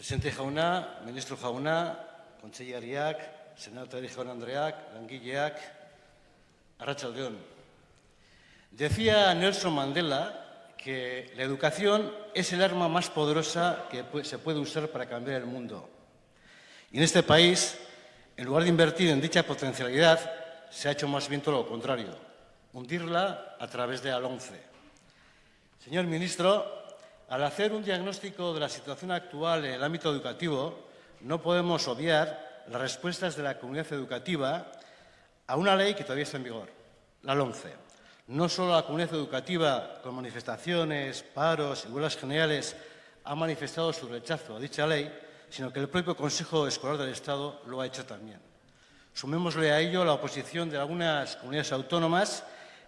Presidente jauna, ministro jauna, kontseilariak, senatari jaun andreak, langileak, arratsaldeon. Decía Nelson Mandela que la educación es el arma más poderosa que se puede usar para cambiar el mundo. Y en este país, en lugar de invertir en dicha potencialidad, se ha hecho más bien todo lo contrario, hundirla a través de ALONCE. Señor ministro, al hacer un diagnóstico de la situación actual en el ámbito educativo, no podemos obviar las respuestas de la comunidad educativa a una ley que todavía está en vigor, la LOMCE. No solo la comunidad educativa, con manifestaciones, paros y huelgas generales, ha manifestado su rechazo a dicha ley, sino que el propio Consejo Escolar del Estado lo ha hecho también. Sumémosle a ello la oposición de algunas comunidades autónomas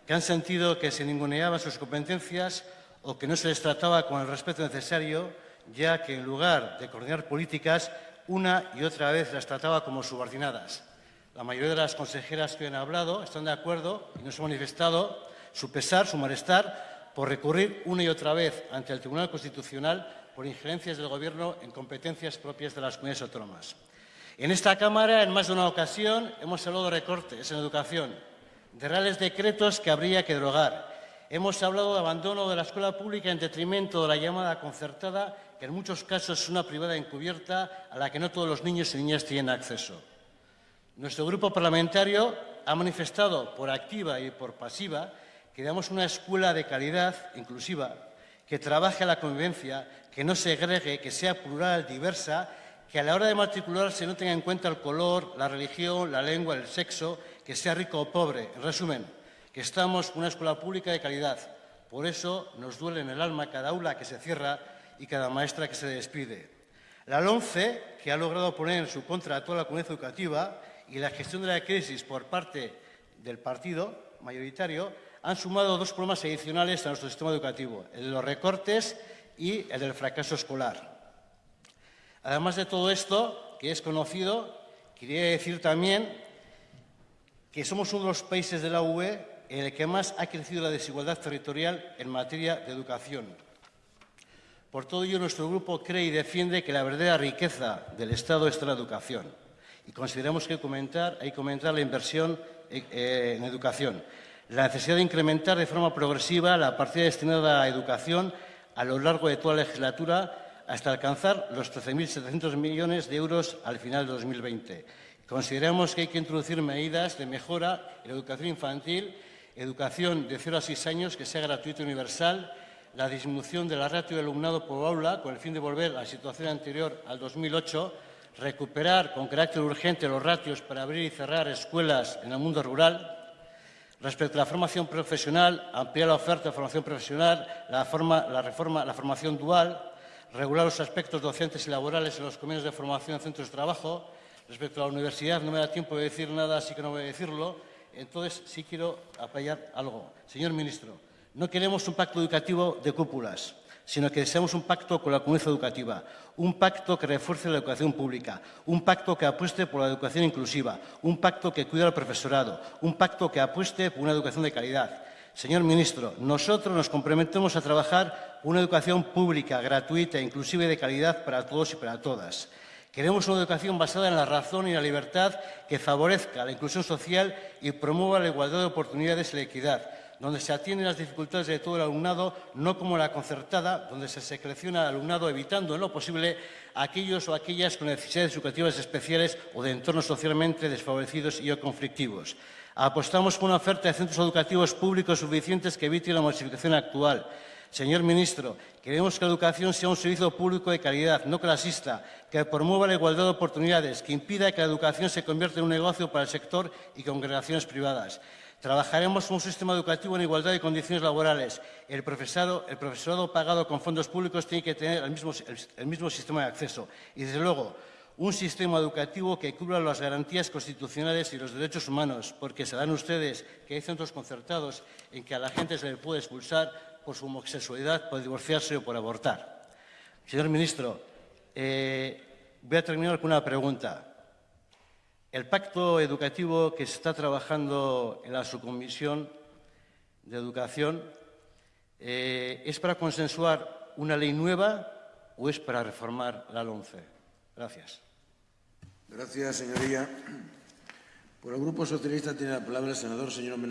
que han sentido que se ninguneaban sus competencias o que no se les trataba con el respeto necesario, ya que en lugar de coordinar políticas, una y otra vez las trataba como subordinadas. La mayoría de las consejeras que han hablado están de acuerdo y nos han manifestado su pesar, su malestar, por recurrir una y otra vez ante el Tribunal Constitucional por injerencias del Gobierno en competencias propias de las comunidades autónomas. En esta Cámara, en más de una ocasión, hemos hablado de recortes en educación, de reales decretos que habría que derogar, Hemos hablado de abandono de la escuela pública en detrimento de la llamada concertada, que en muchos casos es una privada encubierta a la que no todos los niños y niñas tienen acceso. Nuestro grupo parlamentario ha manifestado por activa y por pasiva que damos una escuela de calidad inclusiva, que trabaje la convivencia, que no segregue, que sea plural, diversa, que a la hora de matricularse no tenga en cuenta el color, la religión, la lengua, el sexo, que sea rico o pobre. En resumen, que estamos una escuela pública de calidad. Por eso nos duele en el alma cada aula que se cierra y cada maestra que se despide. La LONCE, que ha logrado poner en su contra a toda la comunidad educativa, y la gestión de la crisis por parte del partido mayoritario, han sumado dos problemas adicionales a nuestro sistema educativo, el de los recortes y el del fracaso escolar. Además de todo esto, que es conocido, quería decir también que somos uno de los países de la UE en el que más ha crecido la desigualdad territorial en materia de educación. Por todo ello, nuestro grupo cree y defiende que la verdadera riqueza del Estado está en la educación y consideramos que hay que comentar la inversión eh, en educación. La necesidad de incrementar de forma progresiva la partida destinada a educación a lo largo de toda la legislatura hasta alcanzar los 13.700 millones de euros al final de 2020. Consideramos que hay que introducir medidas de mejora en la educación infantil educación de 0 a 6 años que sea gratuita y universal, la disminución de la ratio de alumnado por aula con el fin de volver a la situación anterior al 2008, recuperar con carácter urgente los ratios para abrir y cerrar escuelas en el mundo rural, Respecto a la formación profesional, ampliar la oferta de formación profesional, la, la, reforma, la formación dual, regular los aspectos docentes y laborales en los convenios de formación en centros de trabajo. Respecto a la universidad, no me da tiempo de decir nada, así que no voy a decirlo. Entonces, sí quiero apoyar algo. Señor ministro, no queremos un pacto educativo de cúpulas, sino que deseamos un pacto con la comunidad educativa, un pacto que refuerce la educación pública, un pacto que apueste por la educación inclusiva, un pacto que cuide al profesorado, un pacto que apueste por una educación de calidad. Señor ministro, nosotros nos comprometemos a trabajar una educación pública, gratuita, inclusiva y de calidad para todos y para todas. Queremos una educación basada en la razón y la libertad que favorezca la inclusión social y promueva la igualdad de oportunidades y la equidad, donde se atienden las dificultades de todo el alumnado, no como la concertada, donde se selecciona al alumnado evitando en lo posible aquellos o aquellas con necesidades educativas especiales o de entornos socialmente desfavorecidos y o conflictivos. Apostamos por una oferta de centros educativos públicos suficientes que evite la masificación actual. Señor ministro, queremos que la educación sea un servicio público de calidad, no clasista, que promueva la igualdad de oportunidades, que impida que la educación se convierta en un negocio para el sector y congregaciones privadas. Trabajaremos un sistema educativo en igualdad de condiciones laborales. El profesorado, el profesorado pagado con fondos públicos tiene que tener el mismo sistema de acceso. Y, desde luego, un sistema educativo que cubra las garantías constitucionales y los derechos humanos, porque sabrán ustedes que hay centros concertados en que a la gente se le puede expulsar por su homosexualidad, por divorciarse o por abortar. Señor ministro, eh, voy a terminar con una pregunta. El pacto educativo que se está trabajando en la subcomisión de educación eh, es para consensuar una ley nueva o es para reformar la LOMCE? Gracias. Gracias, señoría. Por el Grupo Socialista tiene la palabra el senador señor Menacho.